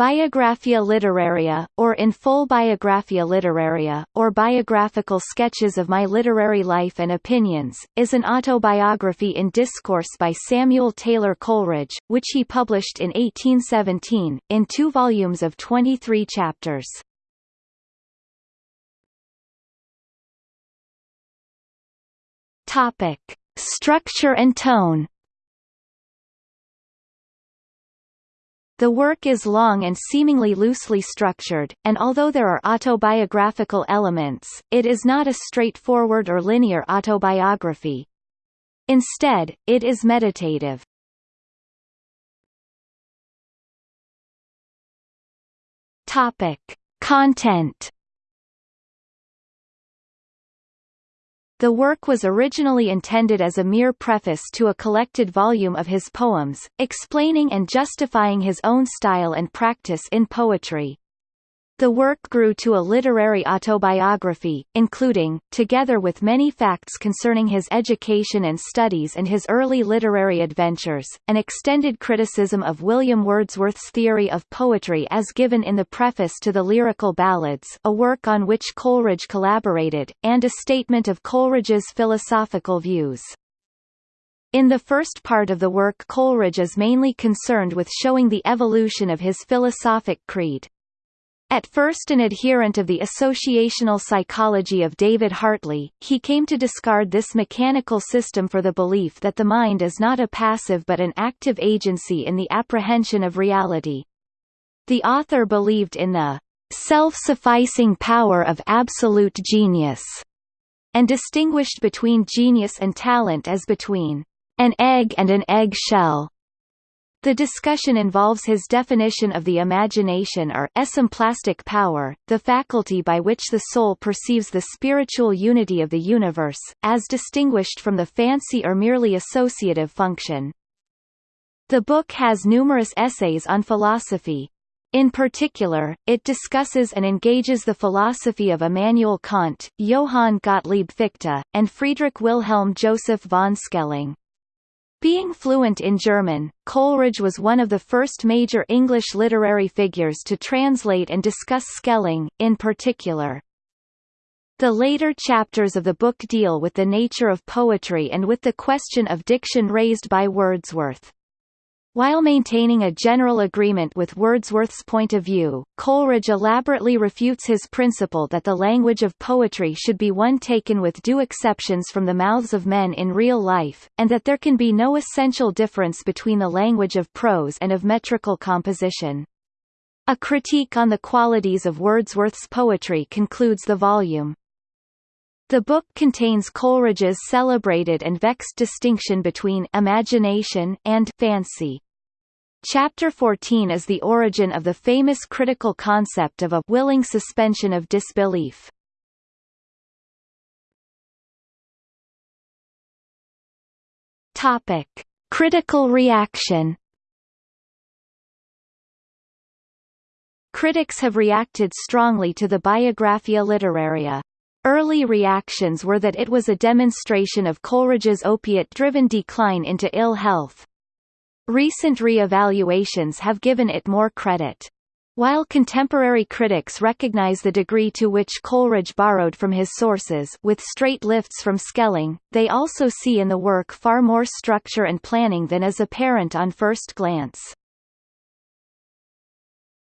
Biographia Literaria, or In Full Biographia Literaria, or Biographical Sketches of My Literary Life and Opinions, is an autobiography in discourse by Samuel Taylor Coleridge, which he published in 1817, in two volumes of 23 chapters. Structure and tone The work is long and seemingly loosely structured, and although there are autobiographical elements, it is not a straightforward or linear autobiography. Instead, it is meditative. Topic. Content The work was originally intended as a mere preface to a collected volume of his poems, explaining and justifying his own style and practice in poetry. The work grew to a literary autobiography, including, together with many facts concerning his education and studies and his early literary adventures, an extended criticism of William Wordsworth's theory of poetry as given in the preface to the Lyrical Ballads a work on which Coleridge collaborated, and a statement of Coleridge's philosophical views. In the first part of the work Coleridge is mainly concerned with showing the evolution of his philosophic creed. At first an adherent of the associational psychology of David Hartley, he came to discard this mechanical system for the belief that the mind is not a passive but an active agency in the apprehension of reality. The author believed in the self-sufficing power of absolute genius, and distinguished between genius and talent as between an egg and an egg shell. The discussion involves his definition of the imagination or esemplastic power, the faculty by which the soul perceives the spiritual unity of the universe, as distinguished from the fancy or merely associative function. The book has numerous essays on philosophy. In particular, it discusses and engages the philosophy of Immanuel Kant, Johann Gottlieb Fichte, and Friedrich Wilhelm Joseph von Schelling. Being fluent in German, Coleridge was one of the first major English literary figures to translate and discuss Schelling, in particular. The later chapters of the book deal with the nature of poetry and with the question of diction raised by Wordsworth. While maintaining a general agreement with Wordsworth's point of view, Coleridge elaborately refutes his principle that the language of poetry should be one taken with due exceptions from the mouths of men in real life, and that there can be no essential difference between the language of prose and of metrical composition. A critique on the qualities of Wordsworth's poetry concludes the volume. The book contains Coleridge's celebrated and vexed distinction between imagination and fancy. Chapter 14 is the origin of the famous critical concept of a willing suspension of disbelief. Topic: Critical reaction. Critics have reacted strongly to the Biographia Literaria. Early reactions were that it was a demonstration of Coleridge's opiate-driven decline into ill health. Recent re-evaluations have given it more credit. While contemporary critics recognize the degree to which Coleridge borrowed from his sources with straight lifts from Schelling, they also see in the work far more structure and planning than is apparent on first glance.